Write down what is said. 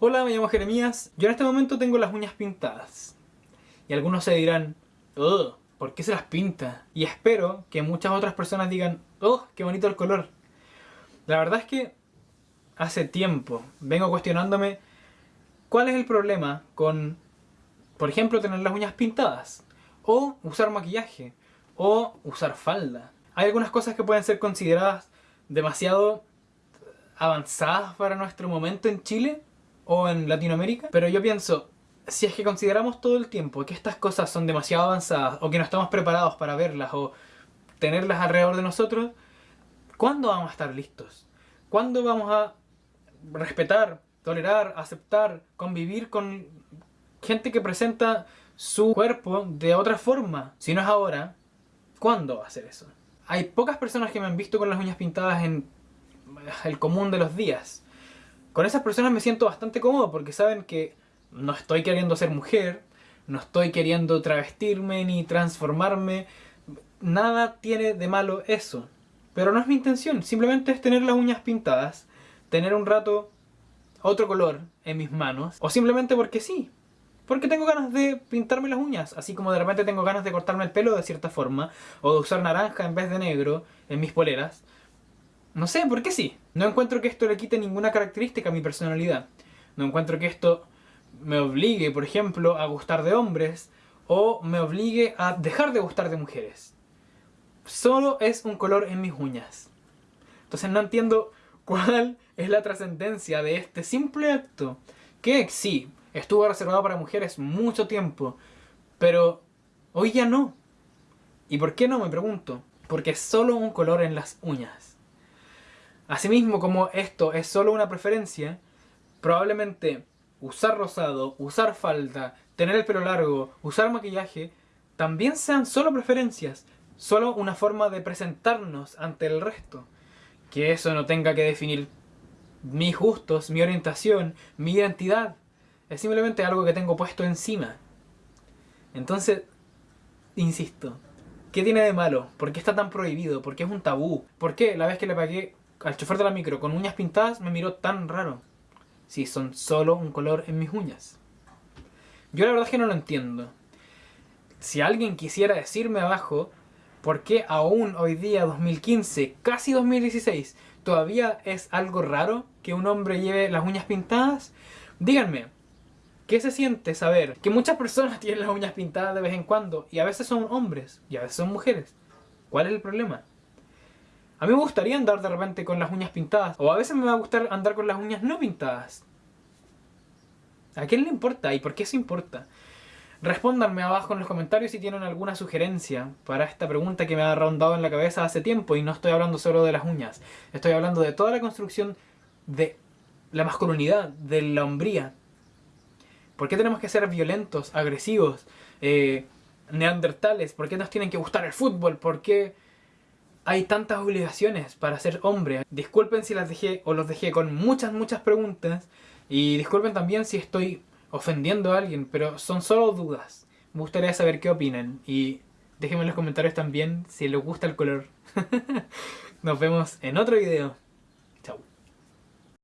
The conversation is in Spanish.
Hola, me llamo Jeremías. Yo en este momento tengo las uñas pintadas. Y algunos se dirán, oh, ¿por qué se las pinta? Y espero que muchas otras personas digan, oh, qué bonito el color. La verdad es que hace tiempo vengo cuestionándome cuál es el problema con, por ejemplo, tener las uñas pintadas. O usar maquillaje. O usar falda. Hay algunas cosas que pueden ser consideradas demasiado avanzadas para nuestro momento en Chile o en Latinoamérica. Pero yo pienso, si es que consideramos todo el tiempo que estas cosas son demasiado avanzadas o que no estamos preparados para verlas o tenerlas alrededor de nosotros, ¿cuándo vamos a estar listos? ¿Cuándo vamos a respetar, tolerar, aceptar, convivir con gente que presenta su cuerpo de otra forma? Si no es ahora, ¿cuándo va a ser eso? Hay pocas personas que me han visto con las uñas pintadas en el común de los días. Con esas personas me siento bastante cómodo porque saben que no estoy queriendo ser mujer, no estoy queriendo travestirme ni transformarme, nada tiene de malo eso. Pero no es mi intención, simplemente es tener las uñas pintadas, tener un rato otro color en mis manos, o simplemente porque sí. Porque tengo ganas de pintarme las uñas, así como de repente tengo ganas de cortarme el pelo de cierta forma, o de usar naranja en vez de negro en mis poleras. No sé, ¿por qué sí? No encuentro que esto le quite ninguna característica a mi personalidad. No encuentro que esto me obligue, por ejemplo, a gustar de hombres o me obligue a dejar de gustar de mujeres. Solo es un color en mis uñas. Entonces no entiendo cuál es la trascendencia de este simple acto. Que sí, estuvo reservado para mujeres mucho tiempo, pero hoy ya no. ¿Y por qué no? Me pregunto. Porque es solo un color en las uñas. Asimismo, como esto es solo una preferencia, probablemente usar rosado, usar falda, tener el pelo largo, usar maquillaje, también sean solo preferencias, solo una forma de presentarnos ante el resto. Que eso no tenga que definir mis gustos, mi orientación, mi identidad. Es simplemente algo que tengo puesto encima. Entonces, insisto, ¿qué tiene de malo? ¿Por qué está tan prohibido? ¿Por qué es un tabú? ¿Por qué la vez que le pagué al chofer de la micro con uñas pintadas me miró tan raro? si son solo un color en mis uñas? Yo la verdad que no lo entiendo. Si alguien quisiera decirme abajo por qué aún hoy día, 2015, casi 2016, todavía es algo raro que un hombre lleve las uñas pintadas, díganme, ¿qué se siente saber que muchas personas tienen las uñas pintadas de vez en cuando y a veces son hombres y a veces son mujeres? ¿Cuál es el problema? A mí me gustaría andar de repente con las uñas pintadas. O a veces me va a gustar andar con las uñas no pintadas. ¿A quién le importa? ¿Y por qué eso importa? Respóndanme abajo en los comentarios si tienen alguna sugerencia para esta pregunta que me ha rondado en la cabeza hace tiempo y no estoy hablando solo de las uñas. Estoy hablando de toda la construcción de la masculinidad, de la hombría. ¿Por qué tenemos que ser violentos, agresivos, eh, neandertales? ¿Por qué nos tienen que gustar el fútbol? ¿Por qué hay tantas obligaciones para ser hombre. Disculpen si las dejé o los dejé con muchas, muchas preguntas. Y disculpen también si estoy ofendiendo a alguien, pero son solo dudas. Me gustaría saber qué opinan. Y déjenme en los comentarios también si les gusta el color. Nos vemos en otro video.